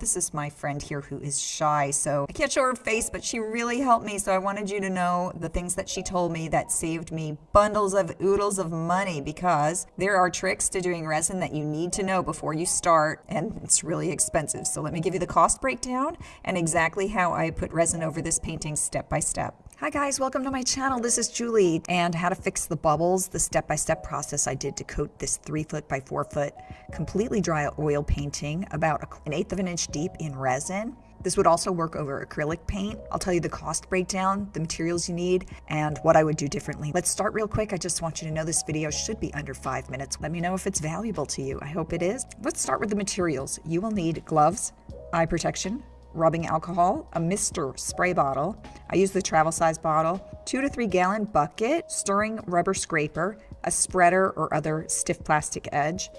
This is my friend here who is shy, so I can't show her face, but she really helped me. So I wanted you to know the things that she told me that saved me bundles of oodles of money because there are tricks to doing resin that you need to know before you start, and it's really expensive. So let me give you the cost breakdown and exactly how I put resin over this painting step by step. Hi guys, welcome to my channel. This is Julie and how to fix the bubbles, the step-by-step -step process I did to coat this three foot by four foot completely dry oil painting about an eighth of an inch deep in resin. This would also work over acrylic paint. I'll tell you the cost breakdown, the materials you need, and what I would do differently. Let's start real quick. I just want you to know this video should be under five minutes. Let me know if it's valuable to you. I hope it is. Let's start with the materials. You will need gloves, eye protection, rubbing alcohol, a mister spray bottle. I use the travel size bottle, two to three gallon bucket, stirring rubber scraper, a spreader or other stiff plastic edge,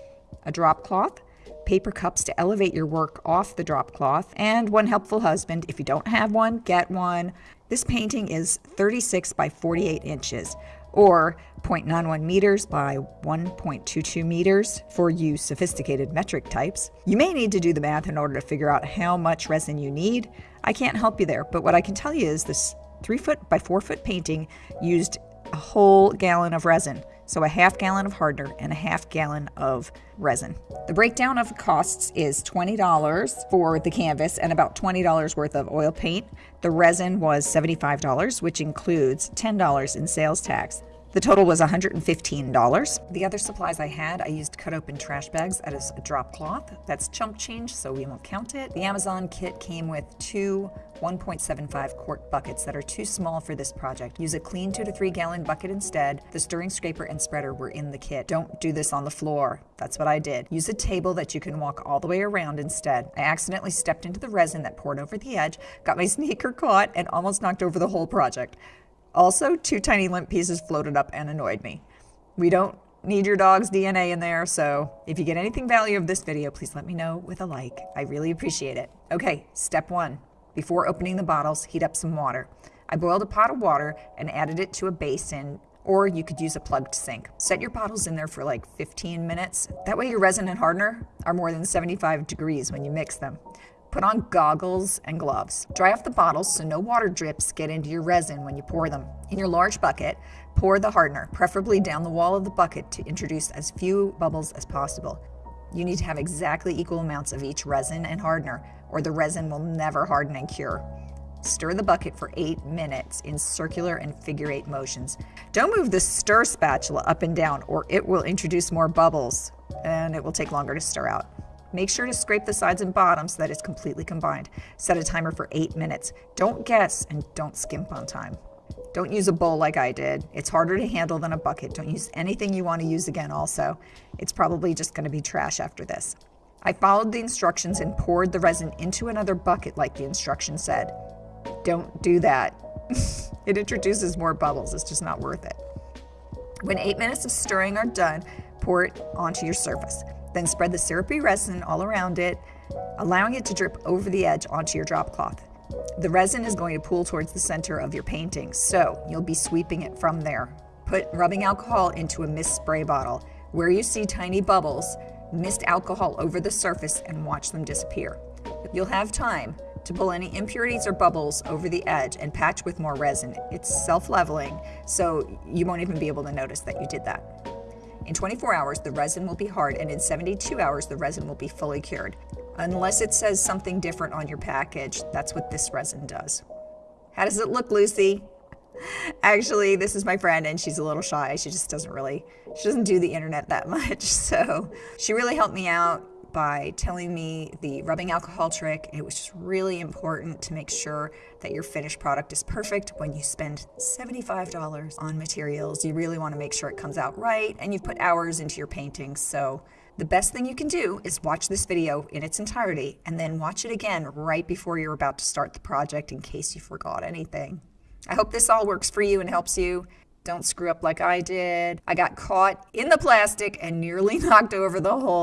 a drop cloth, paper cups to elevate your work off the drop cloth, and one helpful husband. If you don't have one, get one. This painting is 36 by 48 inches or 0.91 meters by 1.22 meters for you sophisticated metric types. You may need to do the math in order to figure out how much resin you need. I can't help you there, but what I can tell you is this 3 foot by 4 foot painting used a whole gallon of resin. So a half gallon of hardener and a half gallon of resin. The breakdown of costs is $20 for the canvas and about $20 worth of oil paint. The resin was $75, which includes $10 in sales tax. The total was $115. The other supplies I had, I used cut open trash bags as a drop cloth. That's chump change, so we won't count it. The Amazon kit came with two 1.75 quart buckets that are too small for this project. Use a clean two to three gallon bucket instead. The stirring scraper and spreader were in the kit. Don't do this on the floor. That's what I did. Use a table that you can walk all the way around instead. I accidentally stepped into the resin that poured over the edge, got my sneaker caught, and almost knocked over the whole project. Also, two tiny limp pieces floated up and annoyed me. We don't need your dog's DNA in there, so if you get anything value of this video, please let me know with a like. I really appreciate it. Okay, step one. Before opening the bottles, heat up some water. I boiled a pot of water and added it to a basin or you could use a plugged sink. Set your bottles in there for like 15 minutes. That way your resin and hardener are more than 75 degrees when you mix them. Put on goggles and gloves. Dry off the bottles so no water drips get into your resin when you pour them. In your large bucket, pour the hardener, preferably down the wall of the bucket to introduce as few bubbles as possible. You need to have exactly equal amounts of each resin and hardener, or the resin will never harden and cure. Stir the bucket for eight minutes in circular and figure eight motions. Don't move the stir spatula up and down or it will introduce more bubbles and it will take longer to stir out. Make sure to scrape the sides and bottom so that it's completely combined. Set a timer for eight minutes. Don't guess and don't skimp on time. Don't use a bowl like I did. It's harder to handle than a bucket. Don't use anything you want to use again also. It's probably just going to be trash after this. I followed the instructions and poured the resin into another bucket like the instructions said. Don't do that. it introduces more bubbles. It's just not worth it. When eight minutes of stirring are done, pour it onto your surface. Then spread the syrupy resin all around it, allowing it to drip over the edge onto your drop cloth. The resin is going to pool towards the center of your painting, so you'll be sweeping it from there. Put rubbing alcohol into a mist spray bottle. Where you see tiny bubbles, mist alcohol over the surface and watch them disappear. You'll have time to pull any impurities or bubbles over the edge and patch with more resin. It's self-leveling, so you won't even be able to notice that you did that. In 24 hours, the resin will be hard, and in 72 hours, the resin will be fully cured. Unless it says something different on your package, that's what this resin does. How does it look, Lucy? Actually, this is my friend, and she's a little shy. She just doesn't really, she doesn't do the internet that much. So she really helped me out by telling me the rubbing alcohol trick. It was just really important to make sure that your finished product is perfect. When you spend $75 on materials, you really want to make sure it comes out right and you've put hours into your painting. So the best thing you can do is watch this video in its entirety and then watch it again right before you're about to start the project in case you forgot anything. I hope this all works for you and helps you. Don't screw up like I did. I got caught in the plastic and nearly knocked over the whole